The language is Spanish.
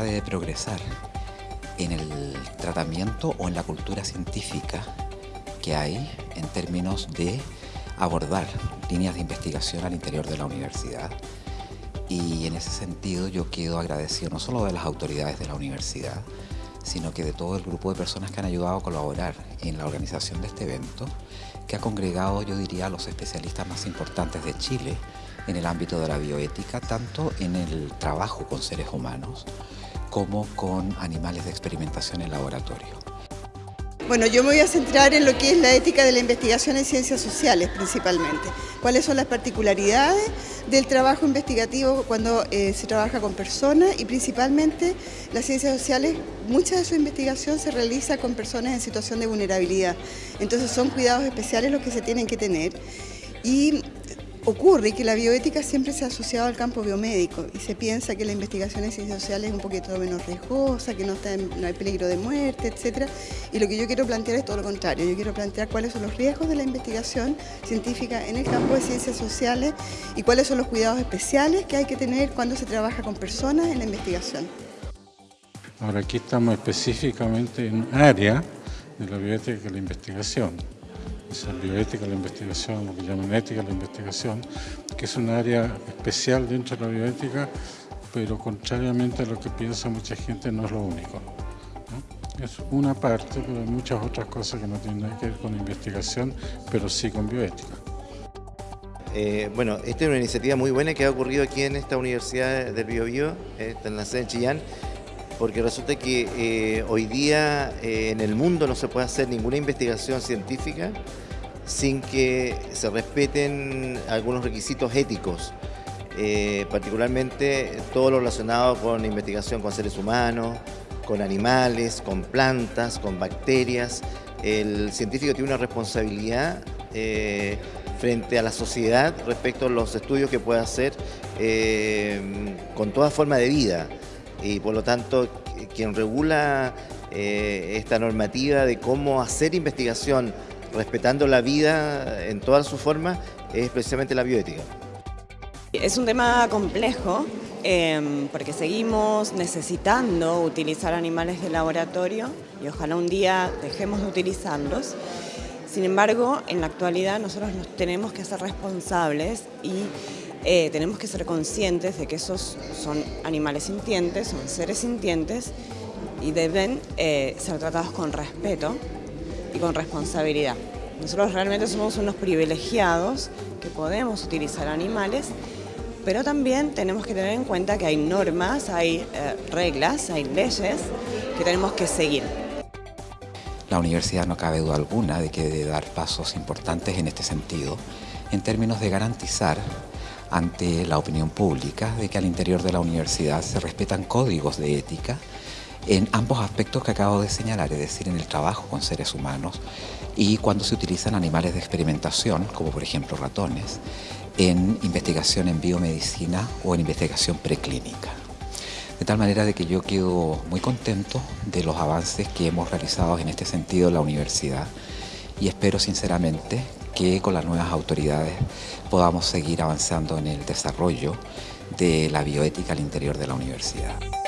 debe progresar en el tratamiento o en la cultura científica que hay en términos de abordar líneas de investigación al interior de la universidad. Y en ese sentido yo quedo agradecido no solo de las autoridades de la universidad, sino que de todo el grupo de personas que han ayudado a colaborar en la organización de este evento, que ha congregado, yo diría, a los especialistas más importantes de Chile en el ámbito de la bioética, tanto en el trabajo con seres humanos como con animales de experimentación en laboratorio. Bueno, yo me voy a centrar en lo que es la ética de la investigación en ciencias sociales principalmente. Cuáles son las particularidades del trabajo investigativo cuando eh, se trabaja con personas y principalmente las ciencias sociales, mucha de su investigación se realiza con personas en situación de vulnerabilidad. Entonces son cuidados especiales los que se tienen que tener. Y Ocurre que la bioética siempre se ha asociado al campo biomédico y se piensa que la investigación en ciencias sociales es un poquito menos riesgosa, que no, está no hay peligro de muerte, etc. Y lo que yo quiero plantear es todo lo contrario. Yo quiero plantear cuáles son los riesgos de la investigación científica en el campo de ciencias sociales y cuáles son los cuidados especiales que hay que tener cuando se trabaja con personas en la investigación. Ahora aquí estamos específicamente en un área de la bioética y la investigación es bioética la investigación, lo que llaman ética la investigación, que es un área especial dentro de la bioética, pero contrariamente a lo que piensa mucha gente no es lo único. Es una parte, pero hay muchas otras cosas que no tienen nada que ver con investigación, pero sí con bioética. Eh, bueno, esta es una iniciativa muy buena que ha ocurrido aquí en esta Universidad del Biobío, eh, en la sede de Chillán, porque resulta que eh, hoy día eh, en el mundo no se puede hacer ninguna investigación científica sin que se respeten algunos requisitos éticos, eh, particularmente todo lo relacionado con investigación con seres humanos, con animales, con plantas, con bacterias. El científico tiene una responsabilidad frente a la sociedad respecto a los estudios que puede hacer con toda forma de vida y por lo tanto quien regula eh, esta normativa de cómo hacer investigación respetando la vida en todas sus formas es precisamente la bioética. Es un tema complejo em, porque seguimos necesitando utilizar animales de laboratorio y ojalá un día dejemos de utilizarlos. Sin embargo, en la actualidad nosotros nos tenemos que ser responsables y eh, tenemos que ser conscientes de que esos son animales sintientes, son seres sintientes y deben eh, ser tratados con respeto y con responsabilidad. Nosotros realmente somos unos privilegiados que podemos utilizar animales, pero también tenemos que tener en cuenta que hay normas, hay eh, reglas, hay leyes que tenemos que seguir. La universidad no cabe duda alguna de que debe dar pasos importantes en este sentido, en términos de garantizar ante la opinión pública de que al interior de la universidad se respetan códigos de ética en ambos aspectos que acabo de señalar, es decir, en el trabajo con seres humanos y cuando se utilizan animales de experimentación, como por ejemplo ratones, en investigación en biomedicina o en investigación preclínica. De tal manera de que yo quedo muy contento de los avances que hemos realizado en este sentido en la universidad y espero sinceramente que con las nuevas autoridades podamos seguir avanzando en el desarrollo de la bioética al interior de la universidad.